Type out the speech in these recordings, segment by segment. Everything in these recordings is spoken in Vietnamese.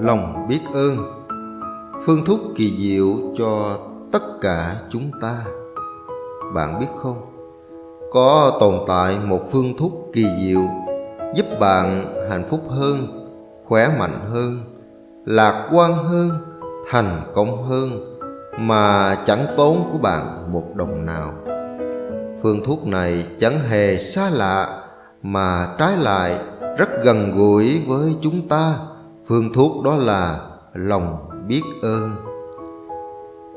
lòng biết ơn. Phương thuốc kỳ diệu cho tất cả chúng ta. Bạn biết không? Có tồn tại một phương thuốc kỳ diệu giúp bạn hạnh phúc hơn, khỏe mạnh hơn, lạc quan hơn, thành công hơn mà chẳng tốn của bạn một đồng nào. Phương thuốc này chẳng hề xa lạ mà trái lại rất gần gũi với chúng ta phương thuốc đó là lòng biết ơn.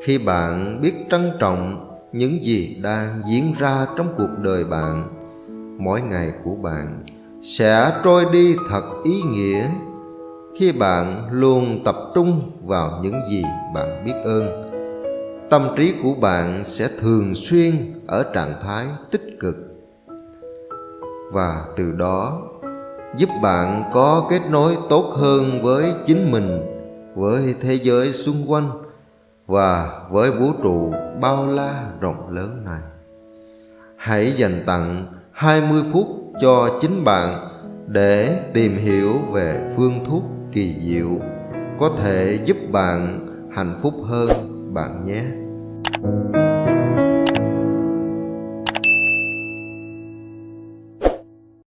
Khi bạn biết trân trọng những gì đang diễn ra trong cuộc đời bạn, mỗi ngày của bạn sẽ trôi đi thật ý nghĩa khi bạn luôn tập trung vào những gì bạn biết ơn. Tâm trí của bạn sẽ thường xuyên ở trạng thái tích cực. Và từ đó giúp bạn có kết nối tốt hơn với chính mình, với thế giới xung quanh và với vũ trụ bao la rộng lớn này. Hãy dành tặng 20 phút cho chính bạn để tìm hiểu về phương thuốc kỳ diệu có thể giúp bạn hạnh phúc hơn bạn nhé.